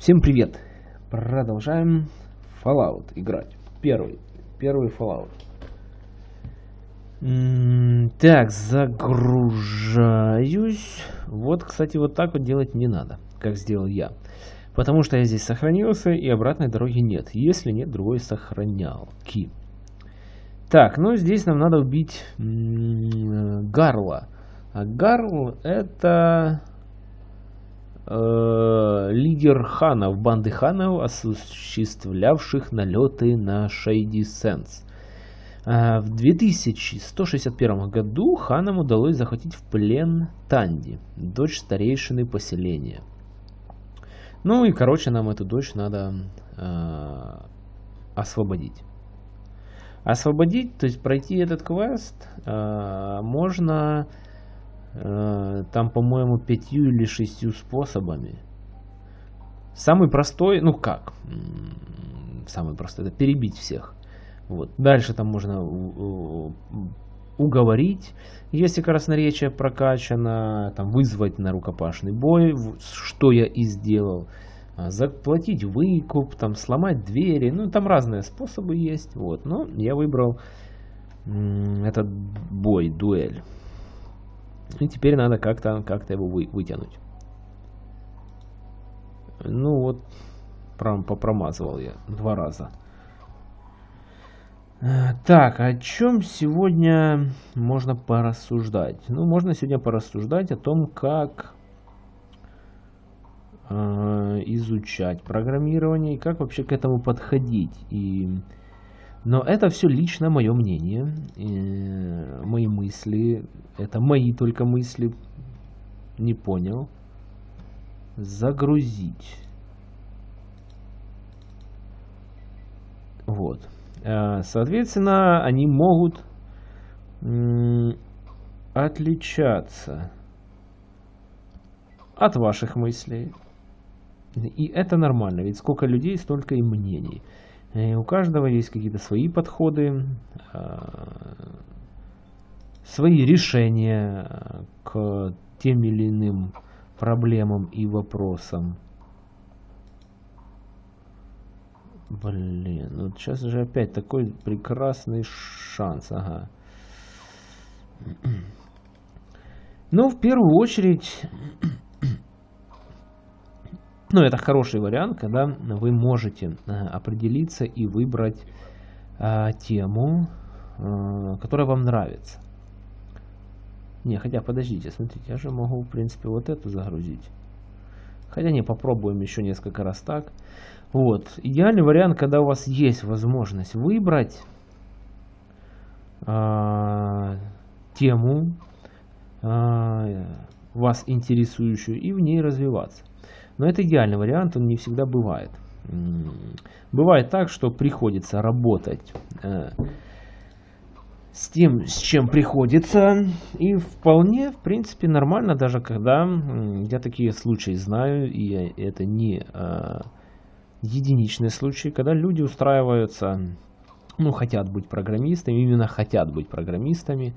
Всем привет! Продолжаем Fallout играть. Первый. Первый Fallout. Так, загружаюсь. Вот, кстати, вот так вот делать не надо, как сделал я. Потому что я здесь сохранился и обратной дороги нет. Если нет, другой сохранялки. Так, ну здесь нам надо убить Гарла. А Гарл это лидер ханов, банды ханов, осуществлявших налеты на Шейди Сенс. А, В 2161 году ханам удалось захватить в плен Танди, дочь старейшины поселения. Ну и, короче, нам эту дочь надо э, освободить. Освободить, то есть пройти этот квест, э, можно э, там, по-моему, пятью или шестью способами. Самый простой, ну как, самый простой, это перебить всех. Вот. Дальше там можно у- у- уговорить, если красноречие прокачано, там, вызвать на рукопашный бой, что я и сделал, а, заплатить выкуп, там, сломать двери, ну там разные способы есть, вот, но я выбрал этот бой, дуэль. И теперь надо как-то как его вы- вытянуть. Ну вот, прям попромазывал я два раза. Так, о чем сегодня можно порассуждать? Ну, можно сегодня порассуждать о том, как э, изучать программирование и как вообще к этому подходить. И... Но это все лично мое мнение, э, мои мысли, это мои только мысли. Не понял. Загрузить. Вот. Э, Соответственно, они могут отличаться от ваших мыслей. И это нормально, ведь сколько людей, столько и мнений. И у каждого есть какие-то свои подходы, а, свои решения а, к тем или иным проблемам и вопросам. Блин, вот сейчас же опять такой прекрасный шанс, ага. Ну, в первую очередь, ну, это хороший вариант, когда вы можете э, определиться и выбрать э, тему, э, которая вам нравится. Не, хотя подождите, смотрите, я же могу, в принципе, вот эту загрузить. Хотя не, попробуем еще несколько раз так. Вот. Идеальный вариант, когда у вас есть возможность выбрать а, тему, а, вас интересующую, и в ней развиваться. Но это идеальный вариант, он не всегда бывает. Бывает так, что приходится работать э, с тем, с чем приходится, и вполне, в принципе, нормально, даже когда я такие случаи знаю, и это не э, единичные случаи, когда люди устраиваются, ну, хотят быть программистами, именно хотят быть программистами,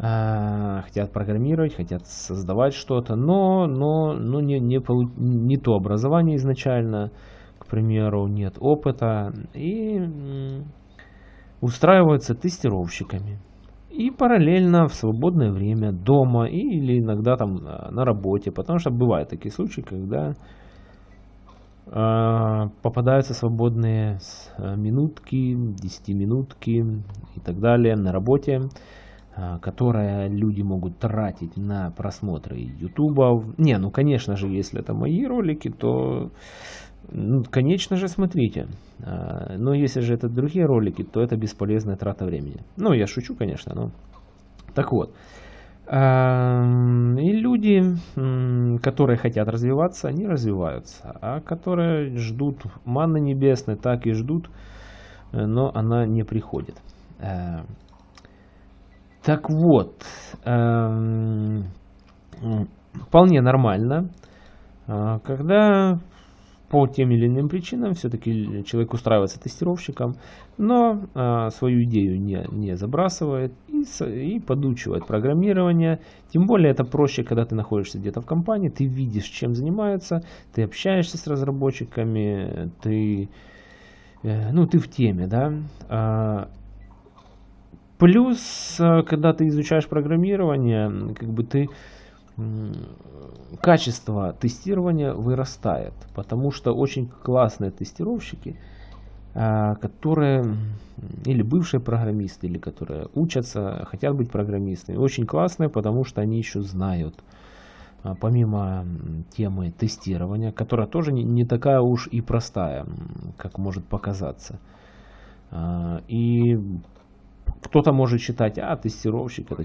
хотят программировать, хотят создавать что-то, но, но, но не, не, полу- не то образование изначально, к примеру, нет опыта, и устраиваются тестировщиками. И параллельно в свободное время дома или иногда там э, на работе, потому что бывают такие случаи, когда э, попадаются свободные с- э, минутки, десятиминутки и так далее на работе, э, которые люди могут тратить на просмотры ютуба. Не, ну конечно же, если это мои ролики, то ну, конечно же, смотрите. А, Но если же это другие ролики, то это бесполезная трата времени. Ну, я шучу, конечно, но... Так вот. Ам, И люди, которые хотят развиваться, они развиваются. А которые ждут манны небесной, так и ждут, э, но она не приходит. Так вот, эм, вполне нормально, а, когда по тем или иным причинам все-таки человек устраивается тестировщиком, но а, свою идею не, не забрасывает и, и подучивает программирование. Тем более это проще, когда ты находишься где-то в компании, ты видишь, чем занимается, ты общаешься с разработчиками, ты, э, ну, ты в теме, да. Плюс, а, когда ты изучаешь программирование, как бы ты качество тестирования вырастает, потому что очень классные тестировщики, а, которые или бывшие программисты, или которые учатся, хотят быть программистами, очень классные, потому что они еще знают, а, помимо темы тестирования, которая тоже не такая уж и простая, как может показаться. А, и кто-то может считать, а тестировщик это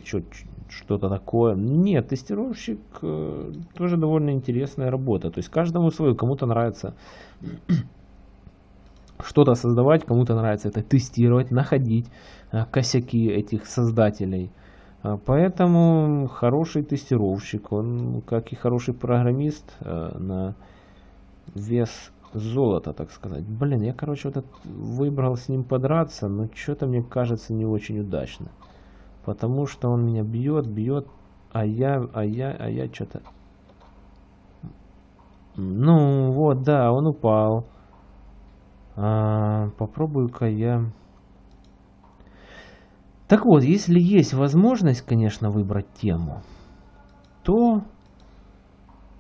что-то такое. Нет, тестировщик э, тоже довольно интересная работа. То есть каждому свою, кому-то нравится что-то создавать, кому-то нравится это тестировать, находить э, косяки этих создателей. А поэтому хороший тестировщик, он как и хороший программист э, на вес золото, так сказать. Блин, я, короче, вот выбрал с ним подраться, но что-то мне кажется не очень удачно. Потому что он меня бьет, бьет, а я, а я, а я что-то... Ну, вот, да, он упал. А, Попробую-ка я... Так вот, если есть возможность, конечно, выбрать тему, то...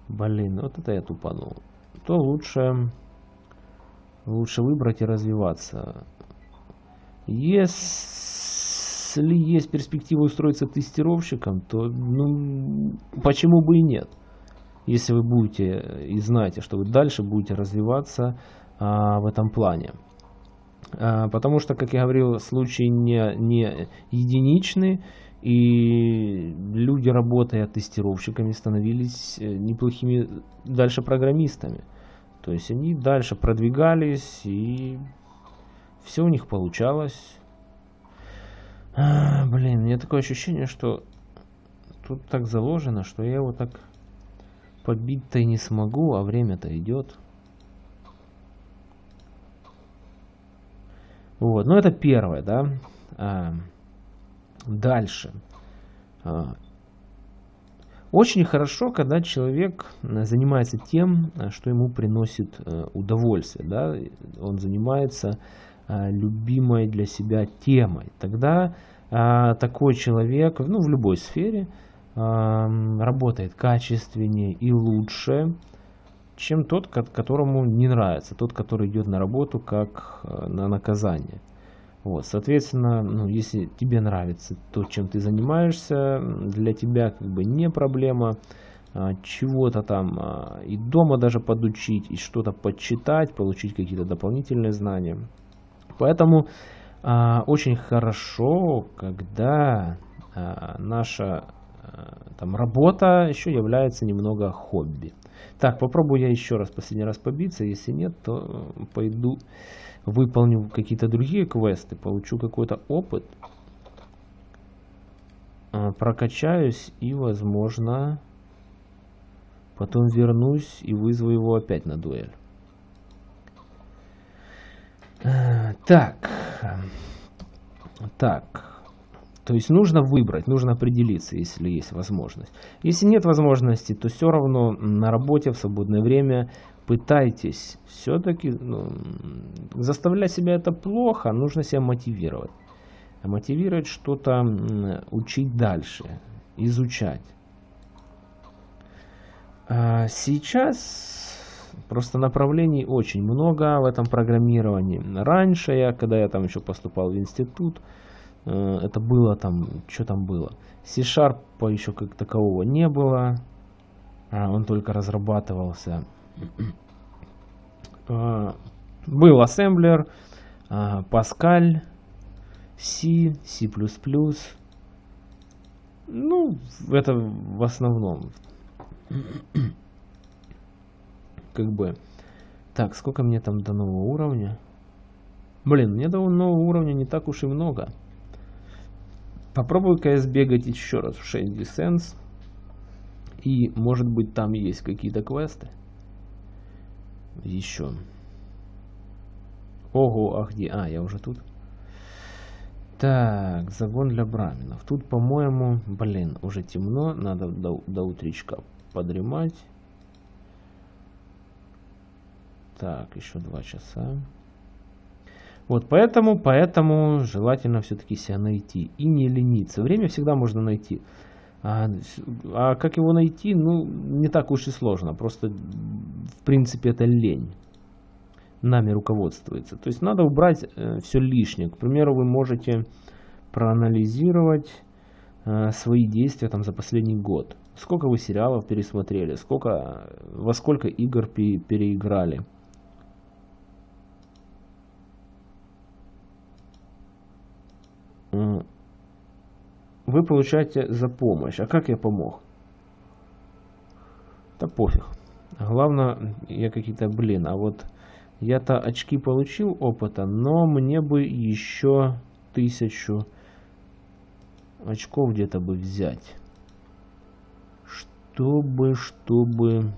Блин, вот это я тупанул. То лучше лучше выбрать и развиваться. Если есть перспектива устроиться тестировщиком, то ну, почему бы и нет? Если вы будете и знаете, что вы дальше будете развиваться а, в этом плане. А, потому что, как я говорил, случай не, не единичный, и люди, работая тестировщиками, становились э, неплохими дальше программистами. То есть они дальше продвигались, и все у них получалось. А, блин, мне такое ощущение, что тут так заложено, что я его так подбить-то и не смогу, а время-то идет. Вот, ну это первое, да. А, дальше. А, очень хорошо, когда человек э, занимается тем, э, что ему приносит э, удовольствие. Да? Он занимается любимой для себя темой. Тогда такой человек ну, в любой сфере работает качественнее и лучше, чем тот, которому не нравится, тот, который идет на работу как на наказание. Вот, соответственно, ну, если тебе нравится то, чем ты занимаешься, для тебя как бы не проблема а, чего-то там а, и дома даже подучить, и что-то подчитать, получить какие-то дополнительные знания. Поэтому а, очень хорошо, когда а, наша а, там работа еще является немного хобби. Так, попробую я еще раз, последний раз побиться, если нет, то пойду выполню какие-то другие квесты, получу какой-то опыт, а, прокачаюсь и, возможно, потом вернусь и вызову его опять на дуэль. А, так. Так. То есть нужно выбрать, нужно определиться, если есть возможность. Если нет возможности, то все равно на работе в свободное время пытайтесь все-таки ну, заставлять себя это плохо, нужно себя мотивировать. Мотивировать что-то, учить дальше, изучать. А сейчас просто направлений очень много в этом программировании. Раньше я, когда я там еще поступал в институт, э, это было там, что там было? C-Sharp еще как такового не было, а он только разрабатывался. А, был ассемблер, Pascal, C, C++. Ну, это в основном. Как бы. Так, сколько мне там до нового уровня? Блин, мне до нового уровня не так уж и много. Попробую-ка сбегать еще раз в 6 Descents. И может быть там есть какие-то квесты. Еще. Ого, а где? А, я уже тут. Так, загон для браминов. Тут, по-моему, блин, уже темно. Надо до, до утречка подремать. Так, еще два часа. Вот, поэтому, поэтому желательно все-таки себя найти и не лениться. Время всегда можно найти. А, а как его найти, ну, не так уж и сложно. Просто, в принципе, это лень нами руководствуется. То есть надо убрать э, все лишнее. К примеру, вы можете проанализировать э, свои действия там за последний год. Сколько вы сериалов пересмотрели, сколько, во сколько игр пе переиграли. Вы получаете за помощь. А как я помог? Да пофиг. Главное, я какие-то, блин, а вот я-то очки получил опыта, но мне бы еще тысячу очков где-то бы взять. Чтобы, чтобы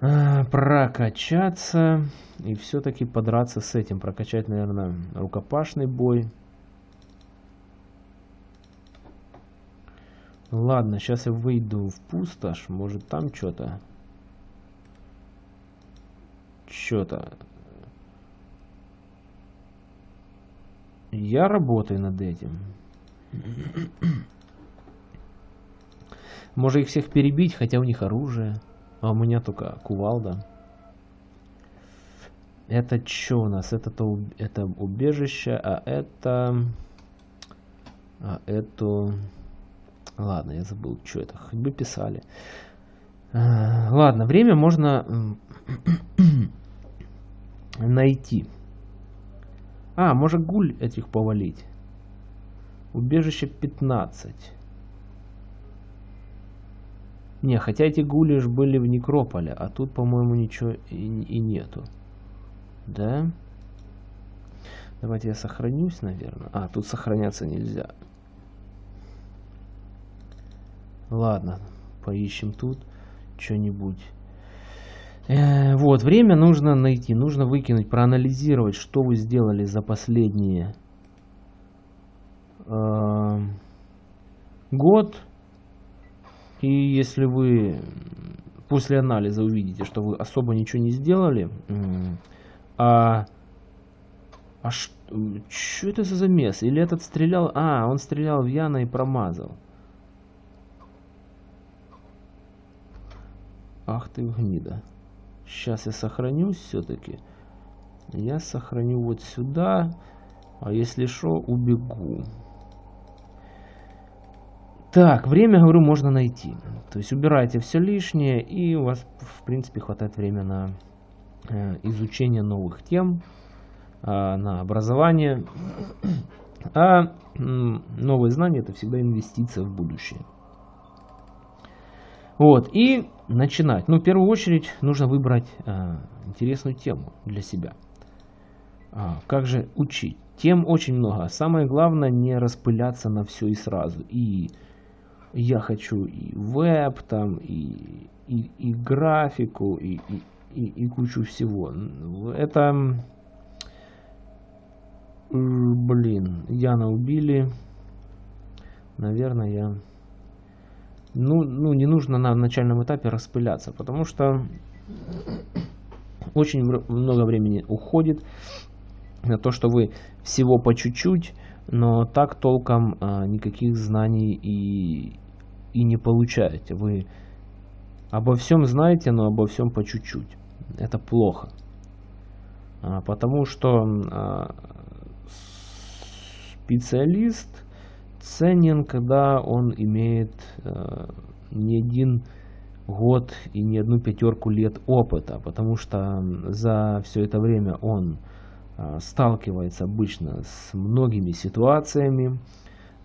а, прокачаться и все-таки подраться с этим. Прокачать, наверное, рукопашный бой. Ладно, сейчас я выйду в пустошь. Может там что-то что-то. Я работаю над этим. Можно их всех перебить, хотя у них оружие. А у меня только кувалда. Это что у нас? Это, то, это убежище, а это... А это... Ладно, я забыл, что это. Хоть бы писали. А, ладно, время можно найти. А, может гуль этих повалить. Убежище 15. Не, хотя эти гули ж были в Некрополе, а тут, по-моему, ничего и, и нету. Да? Давайте я сохранюсь, наверное. А, тут сохраняться нельзя. Ладно, поищем тут что-нибудь. Э, вот, время нужно найти, нужно выкинуть, проанализировать, что вы сделали за последние э, год. И если вы после анализа увидите, что вы особо ничего не сделали, а, а что это за замес? Или этот стрелял... А, он стрелял в Яна и промазал. Ах ты гнида. Сейчас я сохранюсь все-таки. Я сохраню вот сюда. А если что, убегу. Так, время, говорю, можно найти. То есть убирайте все лишнее, и у вас, в принципе, хватает времени на э, изучение новых тем, э, на образование. А э, новые знания это всегда инвестиция в будущее. Вот, и начинать. Ну, в первую очередь нужно выбрать э, интересную тему для себя. А, как же учить? Тем очень много. Самое главное не распыляться на все и сразу. И я хочу и веб, там, и, и, и графику, и, и, и, и кучу всего. Это, блин, Яна убили. Наверное, я ну, ну, не нужно на начальном этапе распыляться, потому что очень много времени уходит на то, что вы всего по чуть-чуть, но так толком а, никаких знаний и, и не получаете. Вы обо всем знаете, но обо всем по чуть-чуть. Это плохо. А, потому что а, специалист ценен, когда он имеет э, не один год и не одну пятерку лет опыта, потому что за все это время он э, сталкивается обычно с многими ситуациями,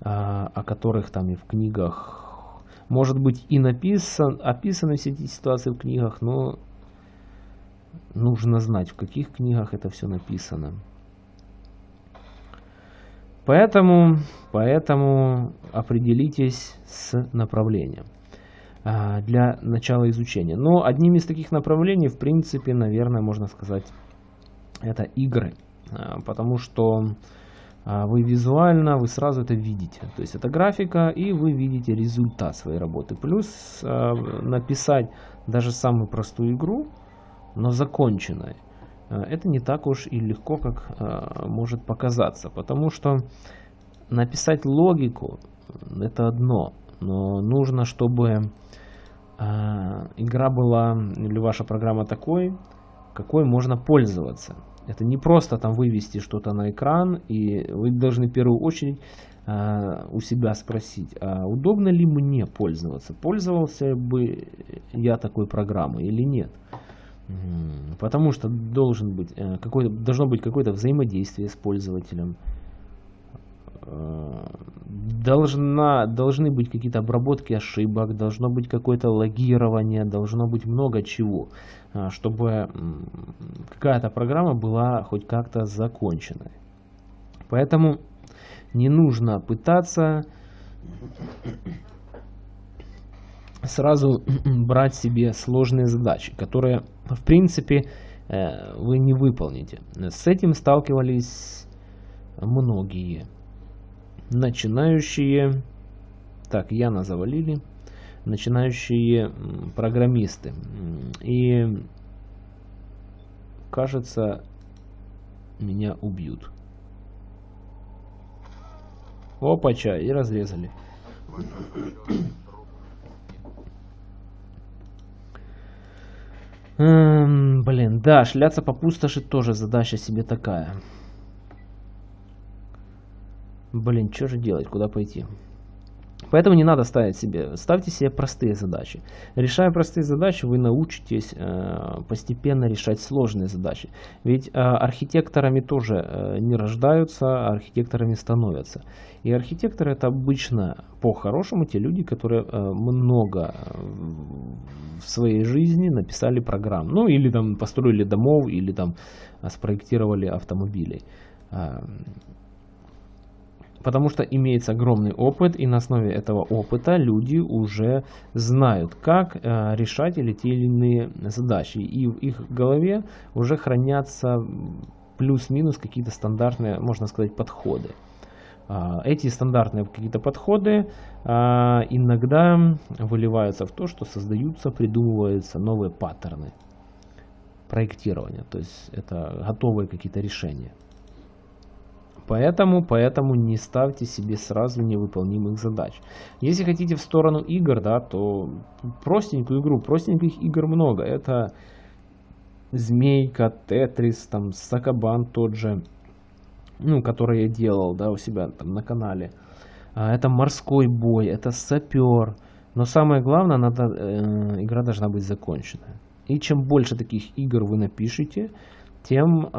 э, о которых там и в книгах, может быть и написан, описаны все эти ситуации в книгах, но нужно знать, в каких книгах это все написано. Поэтому, поэтому определитесь с направлением. а, для начала изучения. Но одним из таких направлений, в принципе, наверное, можно сказать, это игры. А, потому что а, вы визуально, вы сразу это видите. То есть это графика, и вы видите результат своей работы. Плюс написать даже самую простую игру, но законченной, это не так уж и легко, как может показаться. Потому что написать логику, это одно. Но нужно, чтобы а, игра была или ваша программа такой, какой можно пользоваться. Это не просто там вывести что-то на экран, и вы должны в первую очередь у себя спросить, а удобно ли мне пользоваться? Пользовался бы я такой программой или нет? Потому что должен быть, э, какой должно быть какое-то взаимодействие с пользователем. Э, должна, должны быть какие-то обработки ошибок, должно быть какое-то логирование, должно быть много чего, э, чтобы какая-то программа была хоть как-то законченной. Поэтому не нужно пытаться сразу брать себе сложные задачи, которые в принципе э, вы не выполните. С этим сталкивались многие начинающие, так, Яна завалили, начинающие программисты. И кажется, меня убьют. Опача, и разрезали. Эм, блин, да, шляться по пустоши тоже задача себе такая. Блин, что же делать, куда пойти? Поэтому не надо ставить себе, ставьте себе простые задачи. Решая простые задачи, вы научитесь э, постепенно решать сложные задачи. Ведь э, архитекторами тоже э, не рождаются, а архитекторами становятся. И архитекторы это обычно по-хорошему те люди, которые э, много э, в своей жизни написали программ. Ну или там построили домов, или там э, спроектировали автомобилей. Потому что имеется огромный опыт, и на основе этого опыта люди уже знают, как э, решать или те или иные задачи. И в их голове уже хранятся плюс-минус какие-то стандартные, можно сказать, подходы. Э, эти стандартные какие-то подходы э, иногда выливаются в то, что создаются, придумываются новые паттерны проектирования. То есть это готовые какие-то решения. Поэтому, поэтому не ставьте себе сразу невыполнимых задач. Если хотите в сторону игр, да, то простенькую игру, простеньких игр много. Это Змейка, Тетрис, там, Сакабан тот же, ну, который я делал, да, у себя там на канале. А, это морской бой, это сапер. Но самое главное, надо, э, игра должна быть закончена. И чем больше таких игр вы напишите, тем,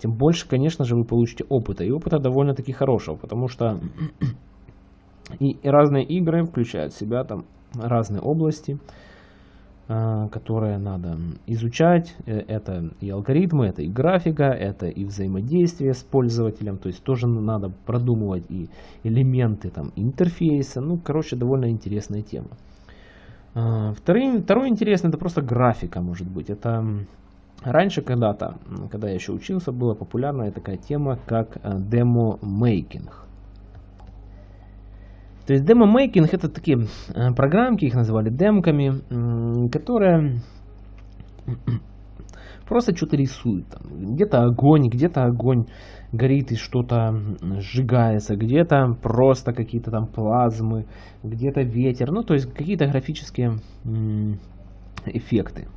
тем больше, конечно же, вы получите опыта. И опыта довольно-таки хорошего, потому что и разные игры включают в себя там разные области, а, которые надо изучать. Э, это и алгоритмы, это и графика, это и взаимодействие с пользователем. То есть тоже надо продумывать и элементы там интерфейса. Ну, короче, довольно интересная тема. А, второй, второй интересный это просто графика, может быть. Это Раньше когда-то, когда я еще учился, была популярная такая тема, как э, демо-мейкинг. То есть демо-мейкинг это такие э, программки, их называли демками, которые просто что-то рисуют. Где-то огонь, где-то огонь горит и что-то сжигается, где-то просто какие-то там плазмы, где-то ветер. Ну, то есть какие-то графические эффекты.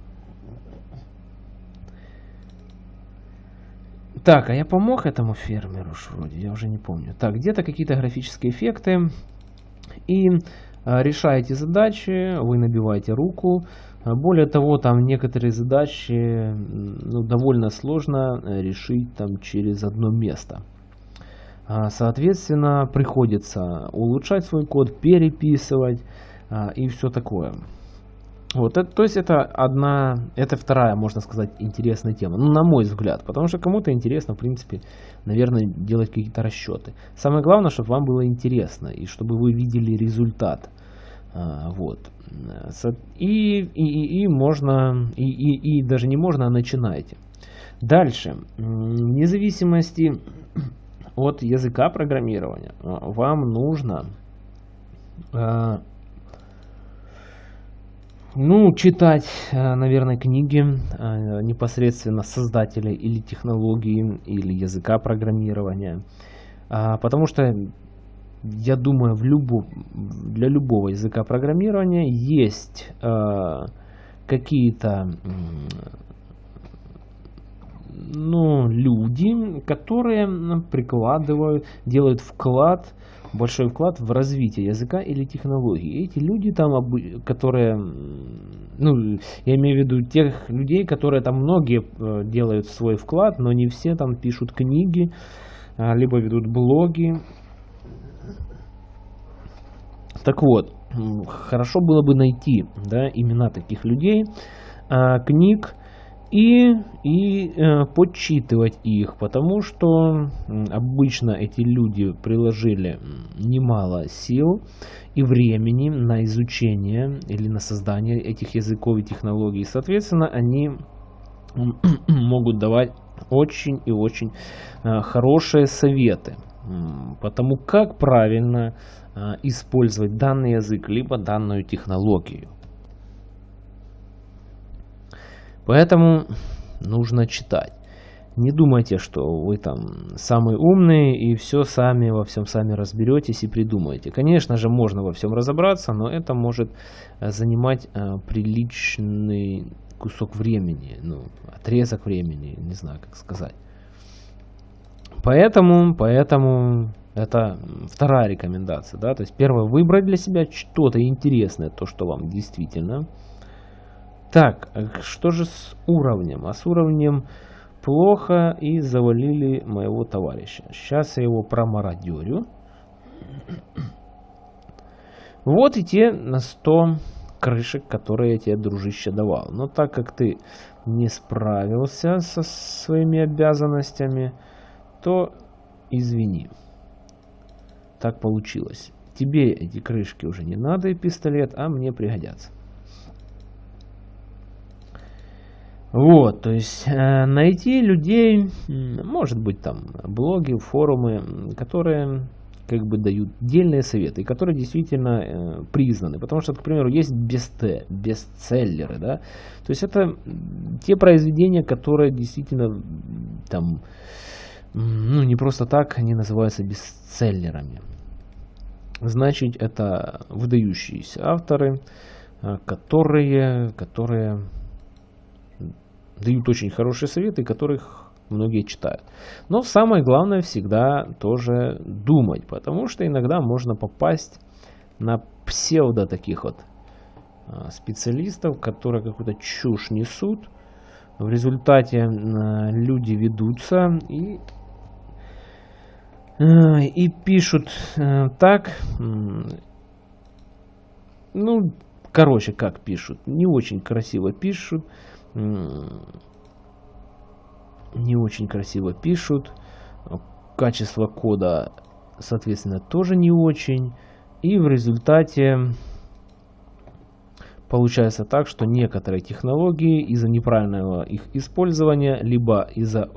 Так, а я помог этому фермеру вроде, я уже не помню. Так, где-то какие-то графические эффекты. И а, решаете задачи, вы набиваете руку. Более того, там некоторые задачи ну, довольно сложно э, решить там через одно место. А, соответственно, приходится улучшать свой код, переписывать а, и все такое. Вот, это, то есть это одна, это вторая, можно сказать, интересная тема, ну, на мой взгляд, потому что кому-то интересно, в принципе, наверное, делать какие-то расчеты. Самое главное, чтобы вам было интересно и чтобы вы видели результат. А, вот. И, и, и можно, и, и, и даже не можно, а начинайте. Дальше. Вне зависимости от языка программирования а, вам нужно а, ну, читать, наверное, книги непосредственно создателей или технологии, или языка программирования. Потому что я думаю, в любу, для любого языка программирования есть э, какие-то ну, люди, которые прикладывают, делают вклад, большой вклад в развитие языка или технологии. Эти люди там, которые, ну, я имею в виду тех людей, которые там многие э, делают свой вклад, но не все там пишут книги, а, либо ведут блоги, так вот, хорошо было бы найти да, имена таких людей, а, книг и, и э, подсчитывать их, потому что обычно эти люди приложили немало сил и времени на изучение или на создание этих языков и технологий. Соответственно, они могут давать очень и очень э, хорошие советы потому как правильно а, использовать данный язык, либо данную технологию. Поэтому нужно читать. Не думайте, что вы там самый умный и все сами во всем сами разберетесь и придумаете. Конечно же, можно во всем разобраться, но это может а, занимать а, приличный кусок времени, ну, отрезок времени, не знаю, как сказать. Поэтому, поэтому это вторая рекомендация, да, то есть первое, выбрать для себя что-то интересное, то, что вам действительно. Так, что же с уровнем? А с уровнем плохо и завалили моего товарища. Сейчас я его промародерю. Вот и те на 100 крышек, которые я тебе, дружище, давал. Но так как ты не справился со своими обязанностями, то извини так получилось. Тебе эти крышки уже не надо и пистолет, а мне пригодятся. Вот, то есть э, найти людей, может быть там блоги, форумы, которые как бы дают дельные советы, и которые действительно э, признаны. Потому что, к примеру, есть бест бестселлеры, да, то есть это те произведения, которые действительно там, ну не просто так, они называются бестселлерами. Значит, это выдающиеся авторы, э, которые, которые дают очень хорошие советы, которых многие читают. Но самое главное всегда тоже думать, потому что иногда можно попасть на псевдо таких вот э, специалистов, которые какую-то чушь несут. В результате э, люди ведутся и Э, и пишут э, так, ну, короче, как пишут, не очень красиво пишут, не очень красиво пишут, качество кода, соответственно, тоже не очень, и в результате получается так, что некоторые технологии из-за неправильного их использования, либо из-за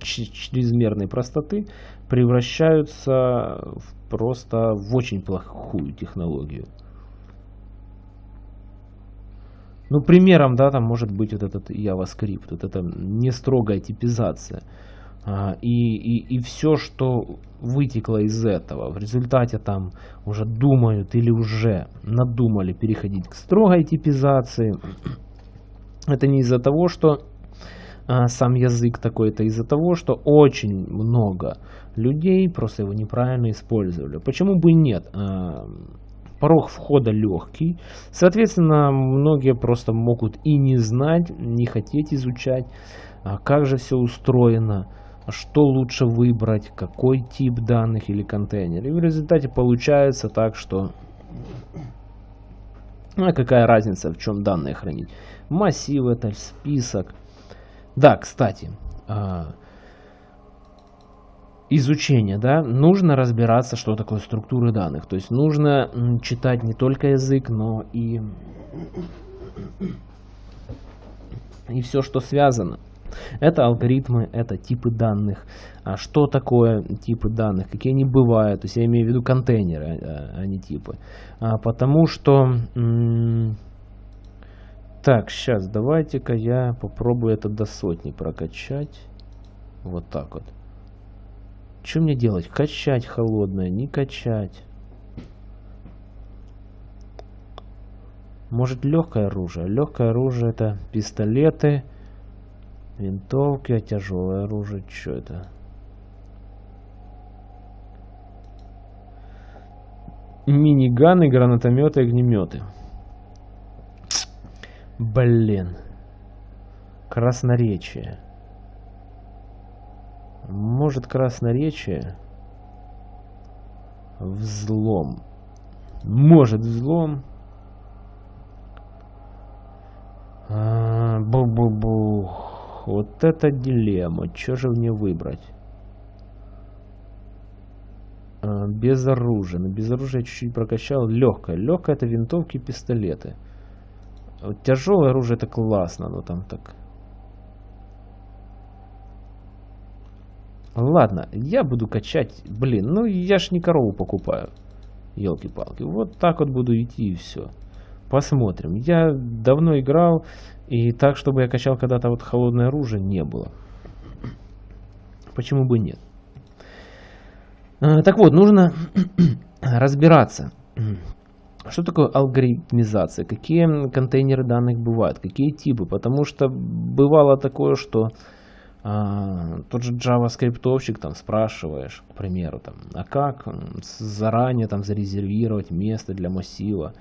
чрезмерной простоты превращаются в просто в очень плохую технологию. Ну, примером, да, там может быть вот этот JavaScript, вот эта не строгая типизация. А, и, и, и все, что вытекло из этого, в результате там уже думают или уже надумали переходить к строгой типизации. Это не из-за того, что а, сам язык такой-то из-за того, что очень много людей просто его неправильно использовали. Почему бы и нет? А, порог входа легкий. Соответственно, многие просто могут и не знать, не хотеть изучать, а как же все устроено, что лучше выбрать, какой тип данных или контейнер. И в результате получается так, что а какая разница, в чем данные хранить. Массив это, список, да, кстати, а, изучения, да, нужно разбираться, что такое структуры данных. То есть нужно читать не только язык, но и, и все, что связано. Это алгоритмы, это типы данных. А что такое типы данных, какие они бывают. То есть я имею в виду контейнеры, а, а не типы. А, потому что... Так, сейчас давайте-ка я попробую это до сотни прокачать. Вот так вот. Что мне делать? Качать холодное, не качать. Может легкое оружие? Легкое оружие это пистолеты, винтовки, а тяжелое оружие что это? Миниганы, гранатометы, огнеметы. Блин. Красноречие. Может красноречие? Взлом. Может взлом. А, Бу-бу-бух. Вот это дилемма. Что же мне выбрать? А, без оружия. Но без оружия чуть-чуть прокачал. Легкое. Легкое это винтовки и пистолеты. Вот тяжелое оружие это классно, но там так Ладно, я буду качать. Блин, ну я ж не корову покупаю. Елки-палки. Вот так вот буду идти и все. Посмотрим. Я давно играл, и так, чтобы я качал когда-то вот холодное оружие, не было. Почему бы нет? А, так вот, нужно разбираться. Что такое алгоритмизация? Какие контейнеры данных бывают? Какие типы? Потому что бывало такое, что а, тот же JavaScript там спрашиваешь, к примеру, там, а как заранее там зарезервировать место для массива?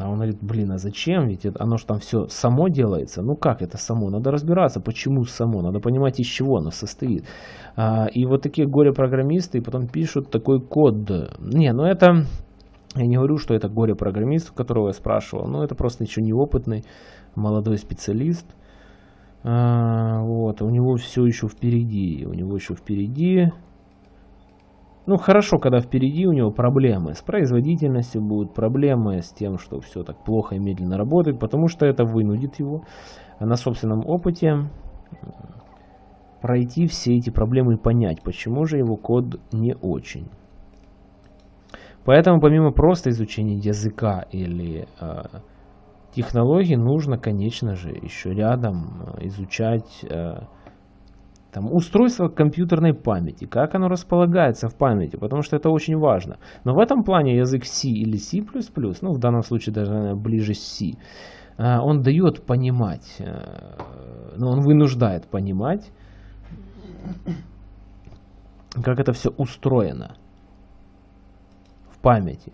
А он говорит, блин, а зачем? Ведь это, оно же там все само делается. Ну как это само? Надо разбираться, почему само. Надо понимать, из чего оно состоит. А, и вот такие горе-программисты потом пишут такой код. Не, ну это... Я не говорю, что это горе-программист, которого я спрашивал. Но это просто еще неопытный молодой специалист. А, вот, у него все еще впереди. У него еще впереди. Ну, хорошо, когда впереди у него проблемы с производительностью будут, проблемы с тем, что все так плохо и медленно работает, потому что это вынудит его на собственном опыте пройти все эти проблемы и понять, почему же его код не очень. Поэтому помимо просто изучения языка или э, технологий нужно, конечно же, еще рядом э, изучать э, там, устройство компьютерной памяти, как оно располагается в памяти, потому что это очень важно. Но в этом плане язык C или C++, ну в данном случае даже наверное, ближе C, э, он дает понимать, но он вынуждает понимать, как это все устроено в памяти.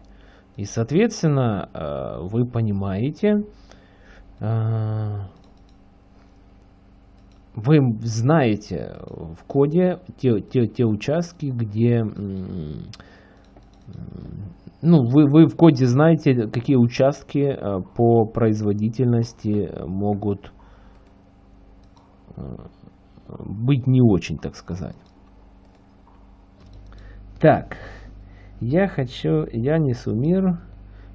И, соответственно, э, вы понимаете, э, вы знаете в коде те, те, те участки, где ну, вы, вы в коде знаете, какие участки э, по производительности могут быть не очень, так сказать. Так. Я хочу, я несу мир,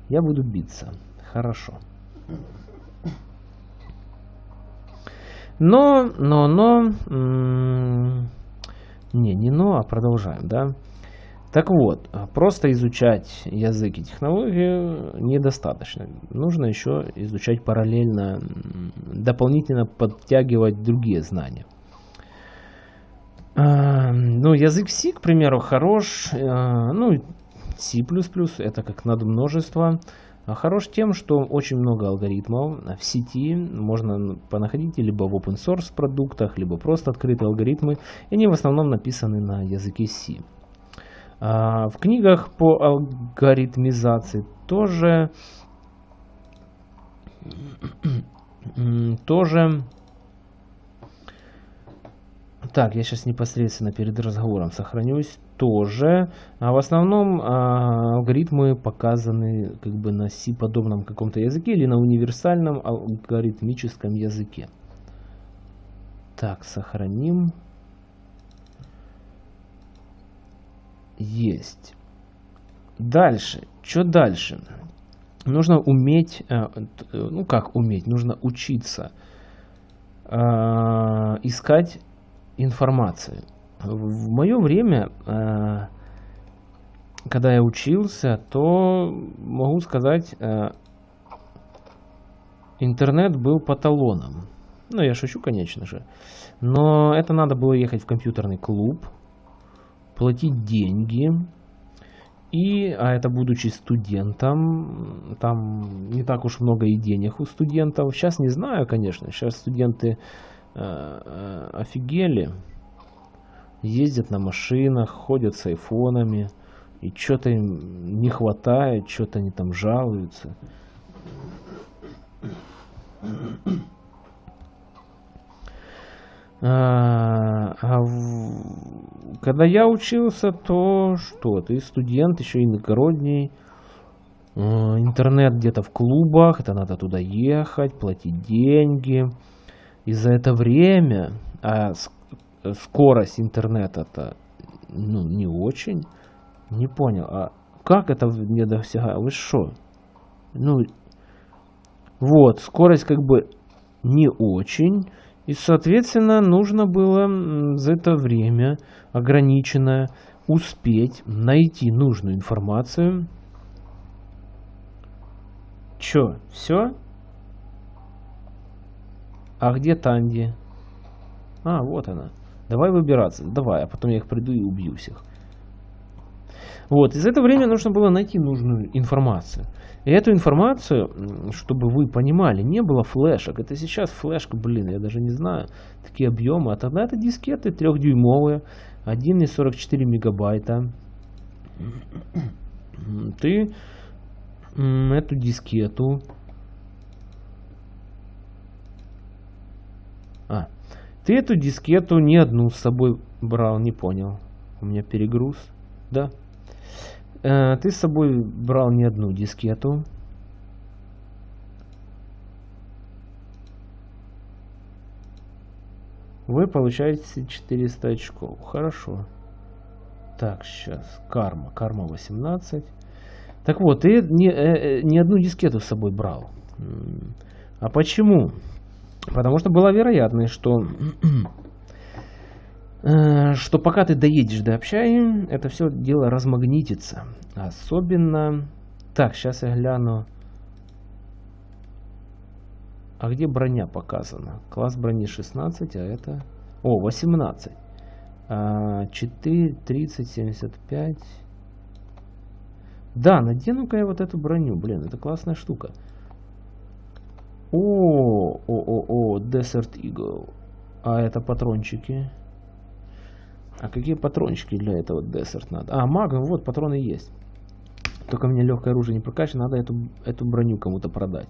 я буду биться. Хорошо. Но, но, но, не, не но, а продолжаем, да. Так вот, просто изучать язык и технологию недостаточно. Нужно еще изучать параллельно, дополнительно подтягивать другие знания. Ну, язык C, к примеру, хорош. Э, ну, C++ это как надмножество. А хорош тем, что очень много алгоритмов в сети можно понаходить либо в open source продуктах, либо просто открытые алгоритмы. И они в основном написаны на языке C. А в книгах по алгоритмизации тоже тоже так, я сейчас непосредственно перед разговором сохранюсь тоже. А в основном а, алгоритмы показаны как бы на C-подобном каком-то языке или на универсальном алгоритмическом языке. Так, сохраним. есть. Дальше. Что дальше? Нужно уметь, э, ну как уметь, нужно учиться э, искать информацию. В мое время, э, когда я учился, то могу сказать, интернет был по. Ну, я шучу, конечно же. Но это надо было ехать в компьютерный клуб, платить деньги. И, а это будучи студентом, там не так уж много и денег у студентов. Сейчас не знаю, конечно. Сейчас студенты э, э, офигели. Ездят на машинах, ходят с айфонами. И что-то им не хватает, что-то они там жалуются. А, а в... Когда я учился, то что? Ты студент, еще иногородний. А, интернет где-то в клубах, это надо туда ехать, платить деньги. И за это время, а скорость интернета-то ну, не очень. Не понял, а как это не досягает? Вы что? Ну, вот, скорость как бы не очень. И, соответственно, нужно было за это время ограниченное успеть найти нужную информацию. Чё, все? А где Танди? А, вот она. Давай выбираться. Давай, а потом я их приду и убью всех. Вот, и за это время нужно было найти нужную информацию. И эту информацию, чтобы вы понимали, не было флешек. Это сейчас флешка, блин, я даже не знаю, такие объемы. А тогда это дискеты трехдюймовые, 1,44 мегабайта. Ты эту дискету... А, ты эту дискету не одну с собой брал, не понял. У меня перегруз, да? Э, ты с собой брал не одну дискету. Вы получаете 400 очков. Хорошо. Так, сейчас. Карма. Карма 18. Так вот, ты не, э, э, не одну дискету с собой брал. А почему? Потому что была вероятность, что Э, что пока ты доедешь до общаги, это все дело размагнитится. Особенно... Так, сейчас я гляну. А где броня показана? Класс брони 16, а это... О, 18. 4, 30, 75. Да, надену-ка я вот эту броню. Блин, это классная штука. О, о, о, о, Desert Eagle. А это патрончики. А какие патрончики для этого десерт надо? А, магом, вот, патроны есть. Только мне легкое оружие не прокачано, надо эту, эту броню кому-то продать.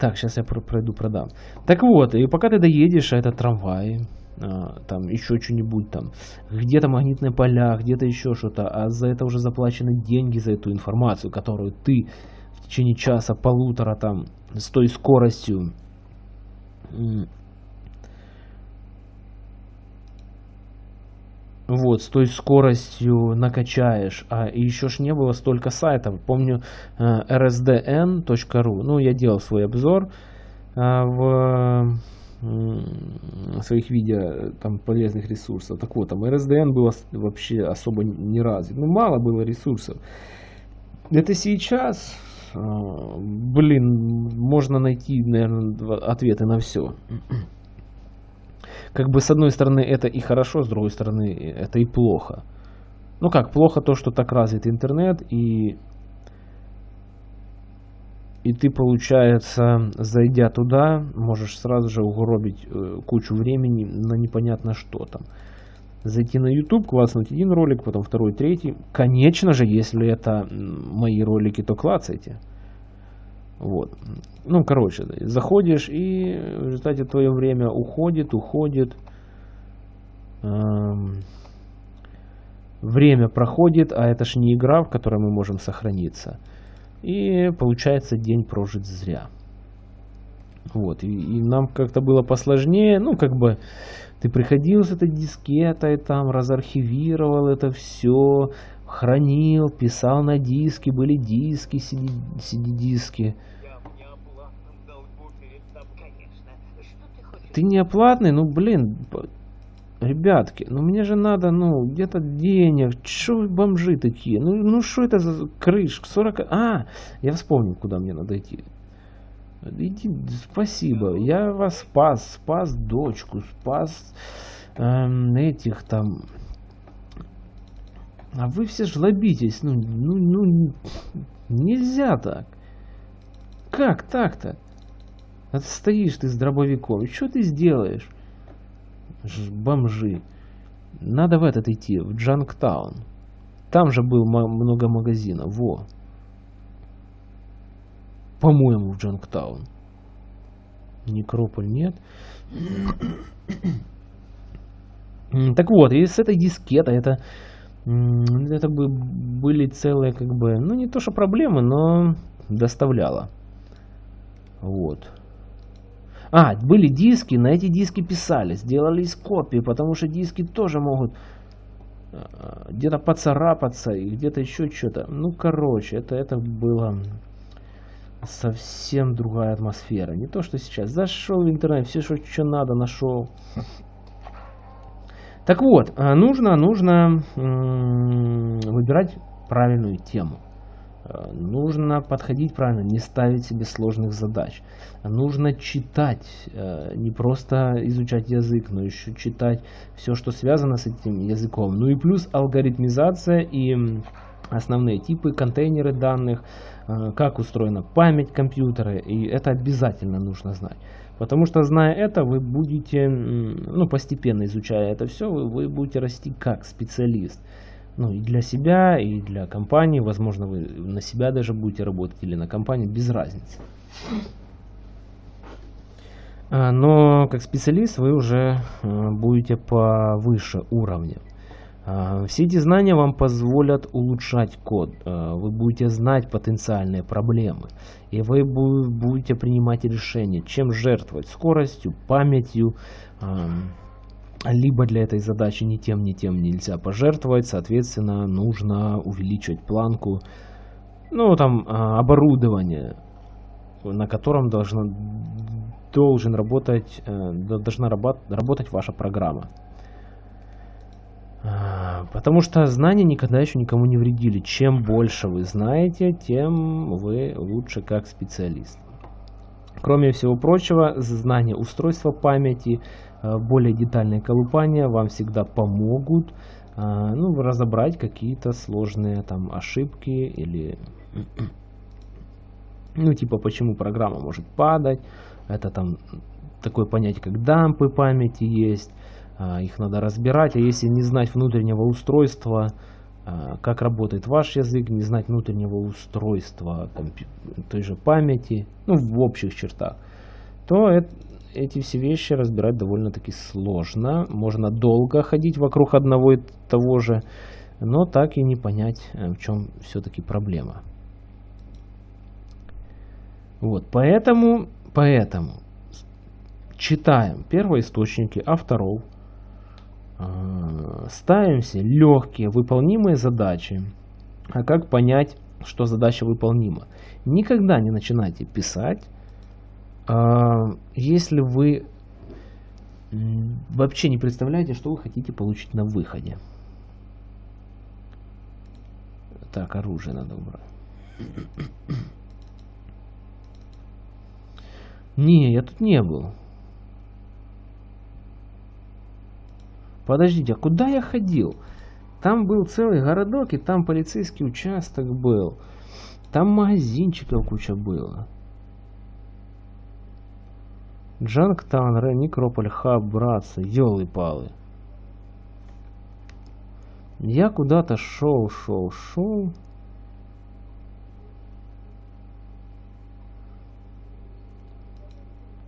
Так, сейчас я пройду, продам. Так вот, и пока ты доедешь, а это трамвай, а, там еще что-нибудь там, где-то магнитные поля, где-то еще что-то, а за это уже заплачены деньги за эту информацию, которую ты в течение часа, полутора там, с той скоростью вот, с той скоростью накачаешь, а еще ж не было столько сайтов. Помню э, rsdn.ru, ну, я делал свой обзор э, в своих видео там полезных ресурсов. Так вот, там RSDN было вообще особо не развит. Ну, мало было ресурсов. Это сейчас, э, блин, можно найти, наверное, ответы на все как бы с одной стороны это и хорошо, с другой стороны это и плохо. Ну как, плохо то, что так развит интернет, и, и ты, получается, зайдя туда, можешь сразу же угробить э, кучу времени на непонятно что там. Зайти на YouTube, класснуть один ролик, потом второй, третий. Конечно же, если это мои ролики, то клацайте. Вот. Ну, короче, заходишь, и в результате твое время уходит, уходит. Эм, время проходит, а это ж не игра, в которой мы можем сохраниться. И получается день прожит зря. Вот, и, и нам как-то было посложнее, ну, как бы, Ты приходил с этой дискетой, там разархивировал это все, хранил, писал на диски, были диски, CD-диски. Ты не оплатный? Ну, блин, ребятки, ну мне же надо, ну, где-то денег. Что вы бомжи такие? Ну, ну что это за крыш? 40... А, я вспомнил, куда мне надо идти. Иди, спасибо. Я вас спас, спас дочку, спас эм, этих там. А вы все жлобитесь. Ну, ну, ну, нельзя так. Как так-то? А стоишь ты с дробовиком. Что ты сделаешь? Ж бомжи. Надо в этот идти, в Джанктаун. Там же был много магазинов. Во. По-моему, в Джанктаун. Некрополь нет. Так вот, и с этой дискетой это, это бы были целые, как бы, ну не то что проблемы, но доставляло. Вот. А, были диски, на эти диски писали, сделались копии, потому что диски тоже могут а, где-то поцарапаться и где-то еще что-то. Ну, короче, это, это было совсем другая атмосфера. Не то, что сейчас. Зашел в интернет, все, что, что надо, нашел. Так вот, а, нужно, нужно выбирать правильную тему. А, нужно подходить правильно, не ставить себе сложных задач. Нужно читать, а, не просто изучать язык, но еще читать все, что связано с этим языком. Ну и плюс алгоритмизация и основные типы, контейнеры данных, Э, как устроена память компьютера, и это обязательно нужно знать. Потому что зная это, вы будете, ну, постепенно изучая это все, вы, будете расти как специалист. Ну, и для себя, и для компании, возможно, вы на себя даже будете работать или на компанию, без разницы. А, но как специалист вы уже э, будете повыше уровня. А, все эти знания вам позволят улучшать код. А, вы будете знать потенциальные проблемы. И вы будете принимать решения, чем жертвовать. Скоростью, памятью. Либо для этой задачи ни тем, ни тем нельзя пожертвовать. Соответственно, нужно увеличивать планку. Ну, там, а, оборудование, на котором должна, должен работать, э, должна работать ваша программа. А, потому что знания никогда еще никому не вредили. Чем больше вы знаете, тем вы лучше как специалист. Кроме всего прочего, знание устройства памяти, а, более детальное колупание вам всегда помогут а, ну, разобрать какие-то сложные там ошибки или ну типа почему программа может падать. Это там такое понятие как дампы памяти есть. А, их надо разбирать, а если не знать внутреннего устройства, а, как работает ваш язык, не знать внутреннего устройства той же памяти, ну в общих чертах, то это, эти все вещи разбирать довольно-таки сложно. Можно долго ходить вокруг одного и того же, но так и не понять, э, в чем все-таки проблема. Вот, поэтому, поэтому читаем первоисточники авторов, ставим себе легкие, выполнимые задачи. А как понять, что задача выполнима? Никогда не начинайте писать, э, если вы вообще не представляете, что вы хотите получить на выходе. Так, оружие надо убрать. Не, я тут не был. Подождите, а куда я ходил? Там был целый городок, и там полицейский участок был. Там магазинчиков куча было. Джанктан, Ре, Некрополь, Хаб, братцы, елы-палы. Я куда-то шел, шел, шел.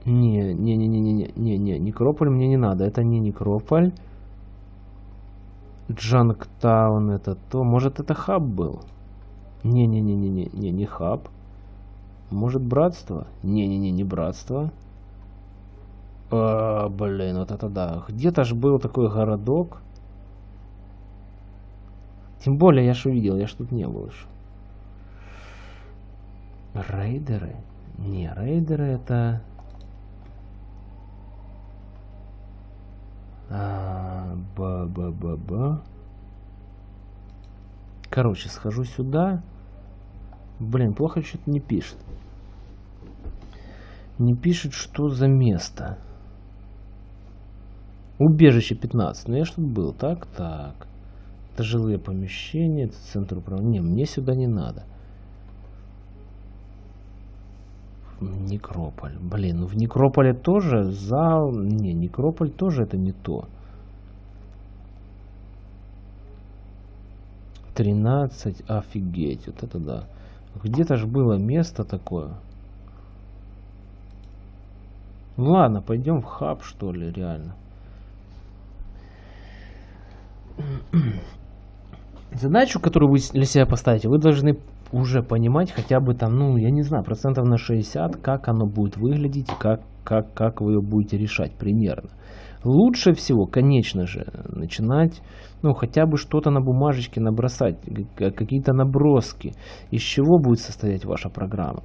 Не, не, не, не, не, не, не, Некрополь мне не надо. Это не Некрополь. Джанктаун это то. Может это хаб был? Не-не-не-не-не, не не хаб. Может братство? Не-не-не, не братство. А, блин, вот это да. Где-то ж был такой городок. Тем более я ж увидел, я ж тут не был еще. Рейдеры? Не, рейдеры это... ба ба ба ба Короче, схожу сюда. Блин, плохо что-то не пишет. Не пишет, что за место. Убежище 15. Ну я тут был. Так, так. Это жилые помещения, это центр управления. Не, мне сюда не надо. Некрополь. Блин, ну в Некрополе тоже зал... Не, Некрополь тоже это не то. 13, офигеть, вот это да. Где-то же было место такое. Ну ладно, пойдем в хаб, что ли, реально. Задачу, которую вы для себя поставите, вы должны уже понимать хотя бы там, ну, я не знаю, процентов на 60, как оно будет выглядеть, как, как, как вы ее будете решать примерно. Лучше всего, конечно же, начинать, ну, хотя бы что-то на бумажечке набросать, какие-то наброски, из чего будет состоять ваша программа.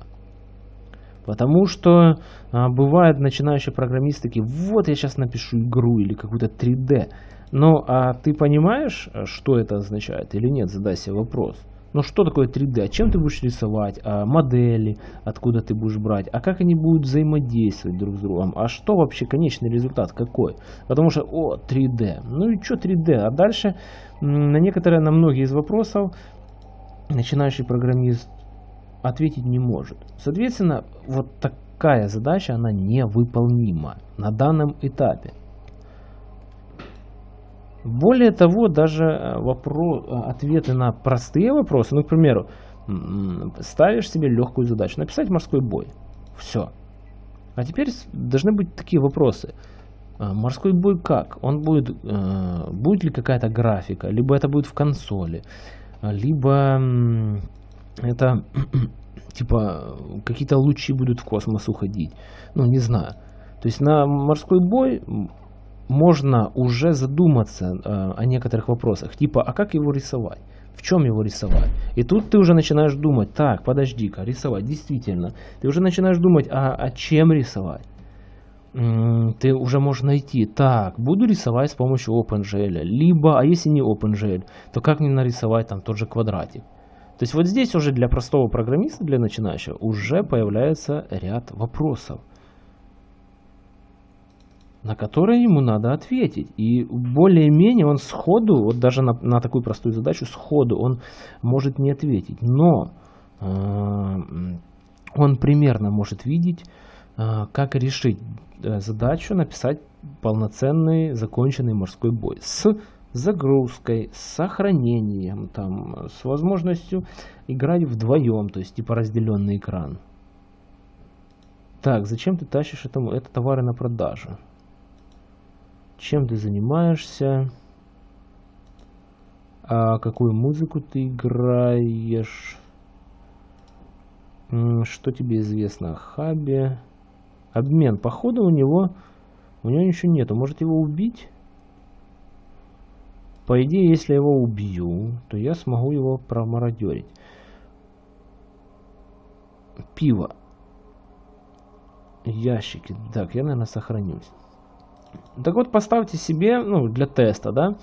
Потому что а, бывают начинающие программисты такие, вот я сейчас напишу игру или какую-то 3D. Ну, а ты понимаешь, что это означает или нет? Задай себе вопрос. Ну что такое 3D? А чем ты будешь рисовать? А модели? Откуда ты будешь брать? А как они будут взаимодействовать друг с другом? А что вообще конечный результат какой? Потому что, о, 3D. Ну и что 3D? А дальше на некоторые, на многие из вопросов начинающий программист ответить не может. Соответственно, вот такая задача, она невыполнима на данном этапе. Более того, даже э, вопрос, э, ответы на простые вопросы, ну, к примеру, ставишь себе легкую задачу, написать морской бой. Все. А теперь должны быть такие вопросы. Э, морской бой как? Он будет, будет ли какая-то графика, либо это будет в консоли, либо это типа какие-то лучи будут в космос уходить. Ну, не знаю. То есть на морской бой можно уже задуматься э, о некоторых вопросах, типа, а как его рисовать? В чем его рисовать? И тут ты уже начинаешь думать, так, подожди-ка, рисовать, действительно. Ты уже начинаешь думать, а, а чем рисовать? ты уже можешь найти, так, буду рисовать с помощью OpenGL, либо, а если не OpenGL, то как мне нарисовать там тот же квадратик? То есть вот здесь уже для простого программиста, для начинающего, уже появляется ряд вопросов на которые ему надо ответить. И более-менее он сходу, вот даже на, на такую простую задачу сходу он может не ответить. Но э, он примерно может видеть, э, как решить э, задачу, написать полноценный законченный морской бой с загрузкой, с сохранением, там, с возможностью играть вдвоем, то есть типа разделенный экран. Так, зачем ты тащишь это, это товары на продажу? Чем ты занимаешься, а какую музыку ты играешь, что тебе известно о хабе. Обмен. Походу у него, у него ничего нету. Может его убить? По идее, если я его убью, то я смогу его промародерить. Пиво. Ящики. Так, я, наверное, сохранюсь. Так вот, поставьте себе, ну, для теста, да,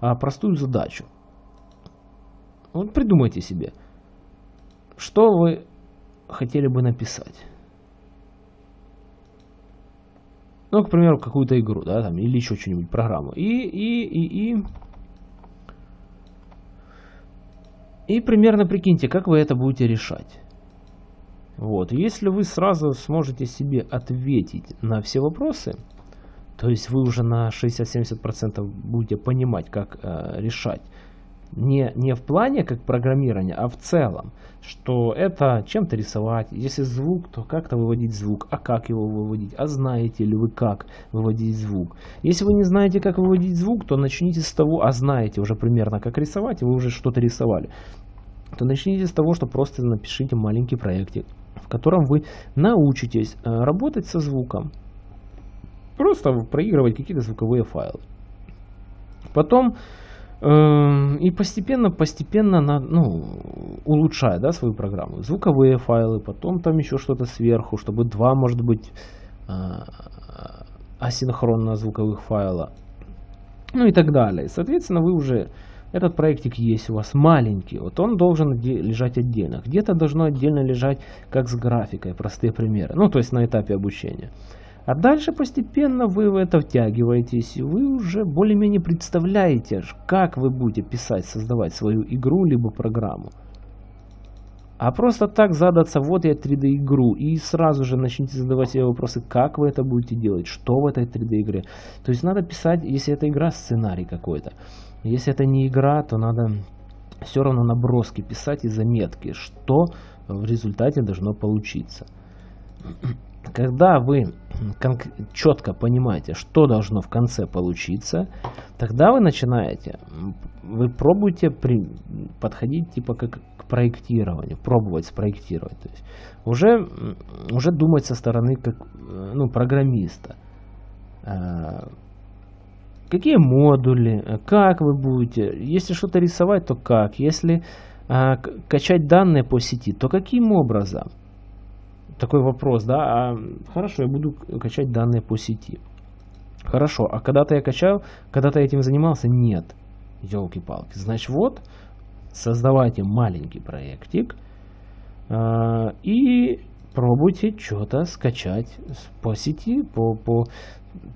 а, простую задачу. Вот придумайте себе, что вы хотели бы написать. Ну, к примеру, какую-то игру, да, там, или еще что-нибудь, программу. И, и, и, и... И примерно прикиньте, как вы это будете решать. Вот, если вы сразу сможете себе ответить на все вопросы, то есть вы уже на 60-70% будете понимать, как э, решать. Не, не в плане как программирования, а в целом, что это чем-то рисовать. Если звук, то как-то выводить звук. А как его выводить? А знаете ли вы, как выводить звук? Если вы не знаете, как выводить звук, то начните с того, а знаете уже примерно, как рисовать, и вы уже что-то рисовали. То начните с того, что просто напишите маленький проектик, в котором вы научитесь э, работать со звуком Просто проигрывать какие-то звуковые файлы. Потом э, и постепенно, постепенно на, ну, улучшая да, свою программу. Звуковые файлы, потом там еще что-то сверху, чтобы два, может быть, э, асинхронно звуковых файла. Ну и так далее. Соответственно, вы уже этот проектик есть у вас маленький, вот он должен лежать отдельно. Где-то должно отдельно лежать, как с графикой, простые примеры. Ну, то есть на этапе обучения. А дальше постепенно вы в это втягиваетесь, и вы уже более-менее представляете, как вы будете писать, создавать свою игру, либо программу. А просто так задаться, вот я 3D игру, и сразу же начните задавать себе вопросы, как вы это будете делать, что в этой 3D игре. То есть надо писать, если это игра, сценарий какой-то. Если это не игра, то надо все равно наброски писать и заметки, что в результате должно получиться. Когда вы четко понимаете, что должно в конце получиться, тогда вы начинаете, вы пробуете при, подходить типа как к проектированию, пробовать спроектировать. То есть уже, уже думать со стороны как ну, программиста а, Какие модули, э, как вы будете, если что-то рисовать, то как, если а, качать данные по сети, то каким образом? Такой вопрос, да, а, хорошо, я буду качать данные по сети. Хорошо, а когда-то я качал, когда-то этим занимался? Нет. Елки-палки. Значит, вот, создавайте маленький проектик э, и пробуйте что-то скачать по сети, по, по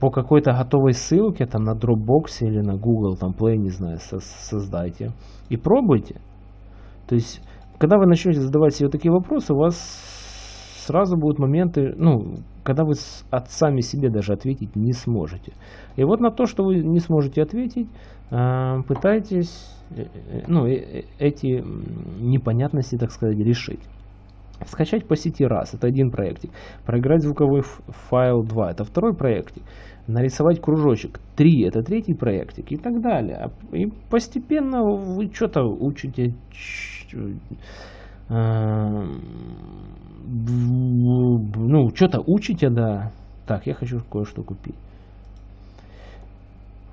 по какой-то готовой ссылке, там на Dropbox или на Google, там Play, не знаю, со создайте. И пробуйте. То есть, когда вы начнете задавать себе такие вопросы, у вас сразу будут моменты, ну, когда вы от сами себе даже ответить не сможете. И вот на то, что вы не сможете ответить, э, пытайтесь э, э, ну, эти непонятности, так сказать, решить. Скачать по сети раз, это один проектик. Проиграть звуковой файл 2, это второй проектик. Нарисовать кружочек 3, это третий проектик и так далее. И постепенно вы что-то учите, ну, что-то учите, да. Так, я хочу кое-что купить.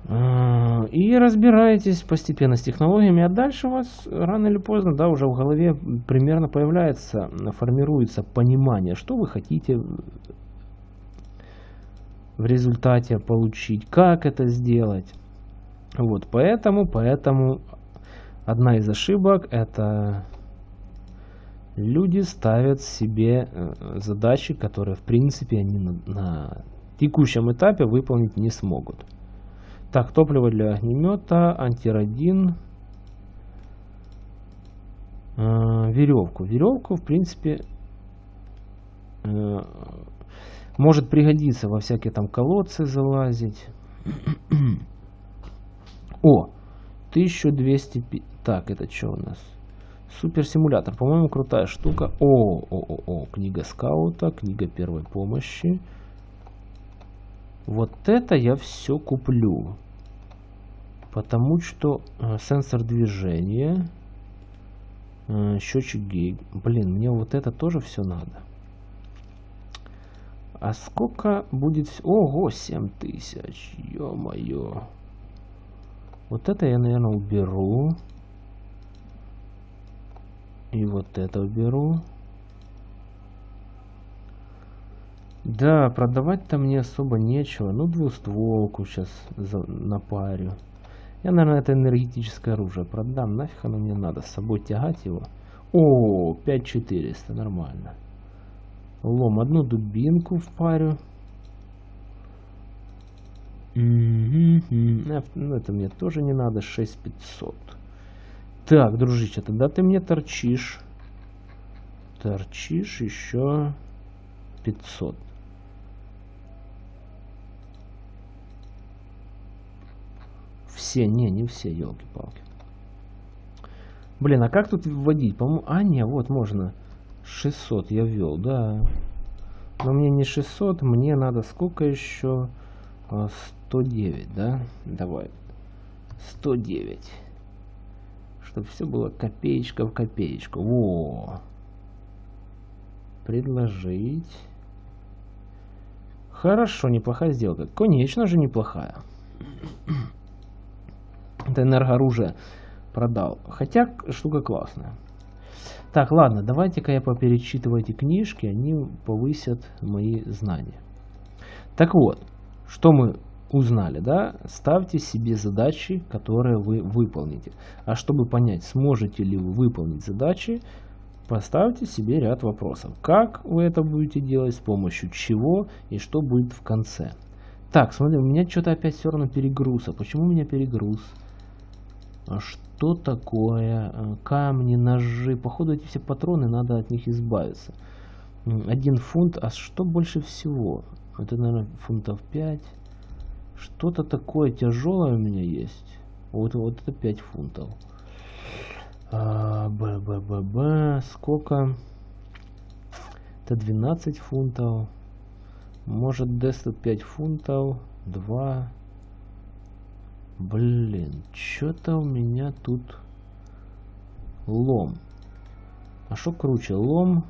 А, и разбираетесь постепенно с технологиями, а дальше у вас рано или поздно, да, уже в голове примерно появляется, формируется понимание, что вы хотите в результате получить, как это сделать. Вот, поэтому, поэтому одна из ошибок это люди ставят себе э, задачи, которые в принципе они на, на текущем этапе выполнить не смогут. Так, топливо для огнемета, антирадин, э, веревку. Веревку, в принципе, э, может пригодиться во всякие там колодцы залазить. О, 1200... Так, это что у нас? Суперсимулятор. По-моему, крутая штука. О, о, о, о, книга скаута, книга первой помощи. Вот это я все куплю. Потому что э, сенсор движения, э, счетчик гейк. Блин, мне вот это тоже все надо. А сколько будет... Ого, 7000. Ё-моё. Вот это я, наверное, уберу. И вот это уберу. Да, продавать-то мне особо нечего. Ну, двустволку сейчас напарю. Я, наверное, это энергетическое оружие продам. Нафиг оно мне надо. С собой тягать его. О, 5400, нормально. Лом, одну дубинку впарю. Ну, это мне тоже не надо. 6500. Так, дружище, тогда ты мне торчишь. Торчишь еще 500. Все, не, не все, елки-палки. Блин, а как тут вводить? По-моему, а, не, вот можно. 600 я ввел, да. Но мне не 600, мне надо сколько еще? 109, а, да? Давай. 109. Чтобы все было копеечка в копеечку. Во! Предложить. Хорошо, неплохая сделка. Конечно же неплохая. Это энергооружие продал. Хотя штука классная. Так, ладно, давайте-ка я поперечитываю эти книжки, они повысят мои знания. Так вот, что мы узнали, да? Ставьте себе задачи, которые вы выполните. А чтобы понять, сможете ли вы выполнить задачи, поставьте себе ряд вопросов. Как вы это будете делать, с помощью чего и что будет в конце. Так, смотри, у меня что-то опять все равно перегруз. А почему у меня перегруз? А что такое? Э, камни, ножи. Походу эти все патроны, надо от них избавиться. Один фунт. А что больше всего? Это, наверное, фунтов 5. Что-то такое тяжелое у меня есть. Вот, вот это 5 фунтов. А, б, б, б, б. Сколько? Это 12 фунтов. Может, Дестед 5 фунтов. 2. Блин, что-то у меня тут лом. А что круче, лом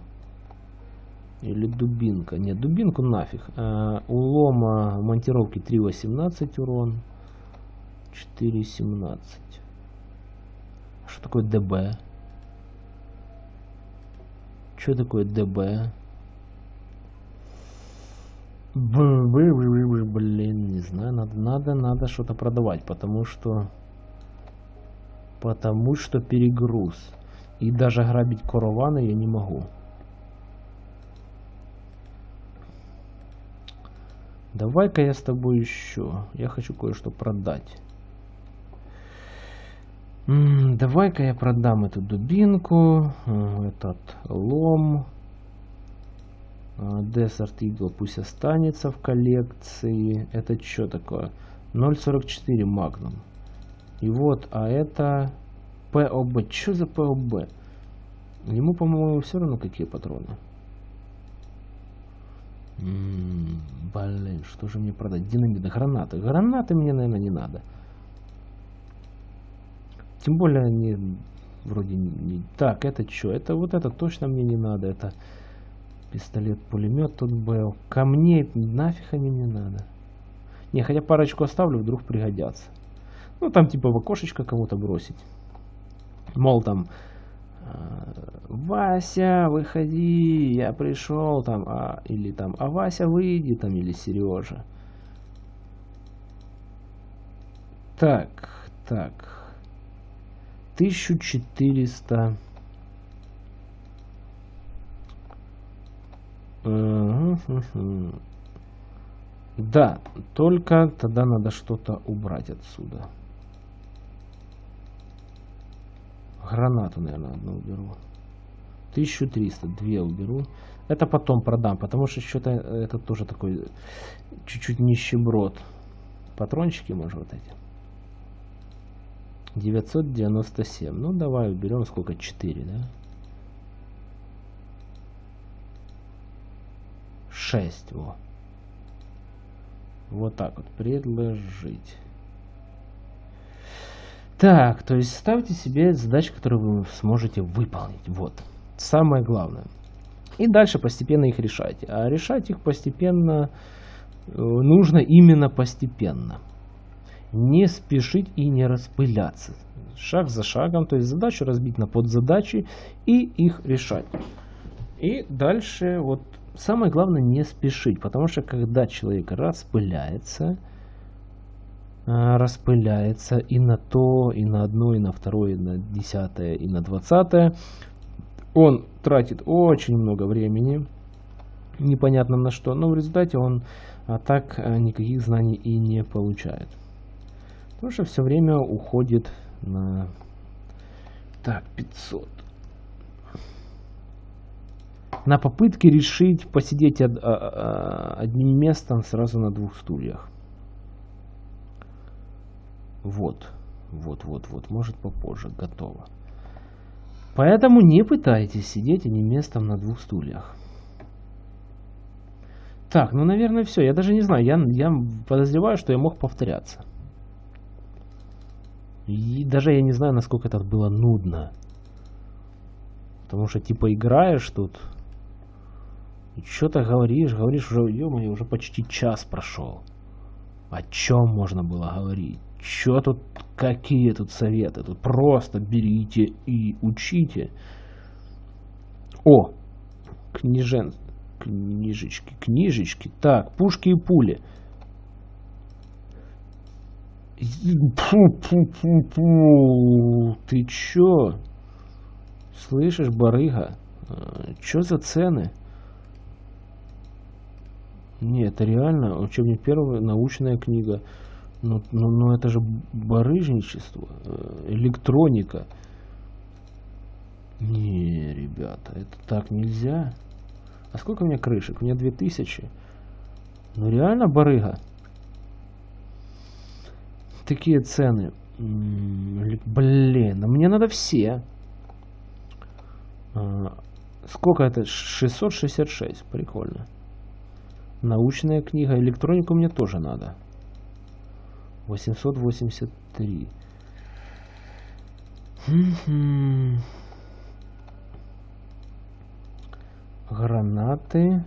или дубинка? Нет, дубинку нафиг. А, у лома монтировки 3.18 урон. 4.17. Что такое ДБ? Что такое ДБ? Блин, не знаю, надо, надо, надо что-то продавать, потому что, потому что перегруз. И даже грабить караваны я не могу. Давай-ка я с тобой еще. Я хочу кое-что продать. Давай-ка я продам эту дубинку, э, этот лом. Desert Eagle пусть останется в коллекции. Это что такое? 0.44 Magnum. И вот, а это POB. Что за POB? Ему, по-моему, все равно какие патроны. Блин, что же мне продать? Динамиты, гранаты. Гранаты мне, наверное, не надо. Тем более они вроде не... Так, это что? Это вот это точно мне не надо. Это Пистолет-пулемет тут был. Камней нафиг они мне надо. Не, хотя парочку оставлю, вдруг пригодятся. Ну, там типа в окошечко кому-то бросить. Мол, там... Э, Вася, выходи, я пришел, там, а, или там, а Вася, выйди, там, или Сережа. Так, так. 1400... Да, только тогда надо что-то убрать отсюда. Гранату, наверное, одну уберу. 1300, две уберу. Это потом продам, потому что что-то это тоже такой чуть-чуть нищеброд. Патрончики, может, вот эти. 997. Ну, давай уберем сколько? 4, да? 6. Во. Вот так вот. Предложить. Так, то есть ставьте себе задачи, которые вы сможете выполнить. Вот. Самое главное. И дальше постепенно их решайте. А решать их постепенно э, нужно именно постепенно. Не спешить и не распыляться. Шаг за шагом, то есть задачу разбить на подзадачи и их решать. И дальше вот самое главное не спешить, потому что когда человек распыляется, распыляется и на то, и на одно, и на второе, и на десятое, и на двадцатое, он тратит очень много времени, непонятно на что, но в результате он а так а, никаких знаний и не получает. Потому что все время уходит на... Так, 500 на попытке решить посидеть од, а, а, одним местом сразу на двух стульях. Вот, вот, вот, вот, может попозже, готово. Поэтому не пытайтесь сидеть одним местом на двух стульях. Так, ну, наверное, все. Я даже не знаю. Я, я подозреваю, что я мог повторяться. И даже я не знаю, насколько это было нудно. Потому что, типа, играешь тут Что-то говоришь, говоришь, уже, ё уже почти час прошел. О чем можно было говорить? Что тут, какие тут советы? Тут просто берите и учите. О, книжен, книжечки, книжечки. Так, пушки и пули. Фу-фу-фу-фу. Ты чё? Слышишь, барыга? А, чё за цены? Нет, это реально учебник первый, научная книга. Ну, ну, ну это же барыжничество, э, электроника. Не, ребята, это так нельзя. А сколько у меня крышек? У меня 2000. Ну реально барыга. Такие цены. Блин, мне надо все. А, сколько это? 666. Прикольно. Научная книга. Электронику мне тоже надо. 883. Гранаты.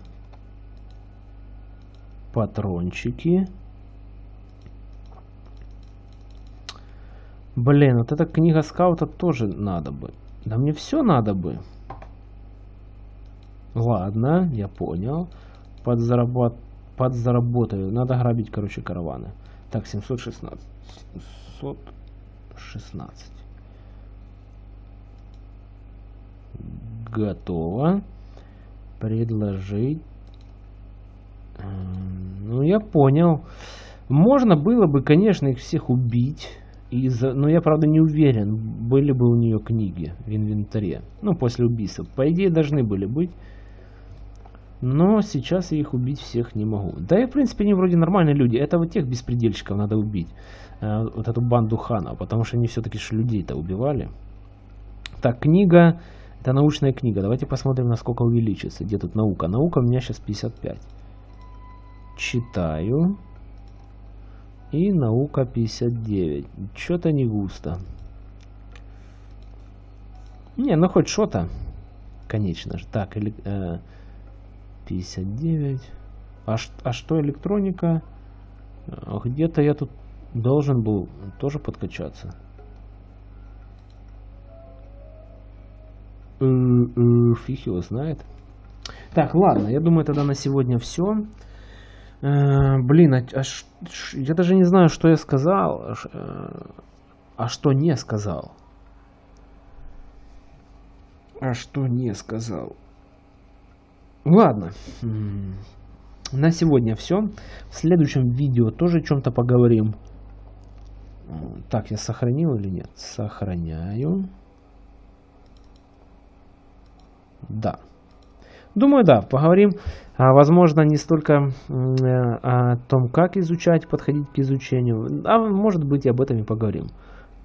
Патрончики. Блин, вот эта книга скаута тоже надо бы. Да мне все надо бы. Ладно, я понял подзаработ... подзаработаю. Надо грабить, короче, караваны. Так, 716. 716. Готово. Предложить. Ну, я понял. Можно было бы, конечно, их всех убить. Из но я, правда, не уверен, были бы у нее книги в инвентаре. Ну, после убийства. По идее, должны были быть. Но сейчас я их убить всех не могу. Да и в принципе они вроде нормальные люди. Это вот тех беспредельщиков надо убить. Э, вот эту банду Хана. Потому что они все-таки людей-то убивали. Так, книга. Это научная книга. Давайте посмотрим, насколько увеличится. Где тут наука? Наука у меня сейчас 55. Читаю. И наука 59. Что-то не густо. Не, ну хоть что-то. Конечно же. Так, или... Э, 59. А, а что электроника? А где-то я тут должен был тоже подкачаться. Э, э, фиг его знает. Так, ладно, я думаю, тогда на сегодня все. Э, блин, а, а ш, я даже не знаю, что я сказал, а, а что не сказал. А что не сказал. Ладно. На сегодня все. В следующем видео тоже о чем-то поговорим. Так, я сохранил или нет? Сохраняю. Да. Думаю, да, поговорим, а, возможно, не столько э, о том, как изучать, подходить к изучению, а может быть об этом и поговорим.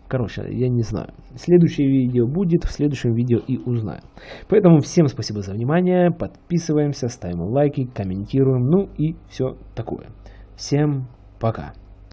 Короче, я не знаю. Следующее видео будет, в следующем видео и узнаем. Поэтому всем спасибо за внимание, подписываемся, ставим лайки, комментируем, ну и все такое. Всем пока.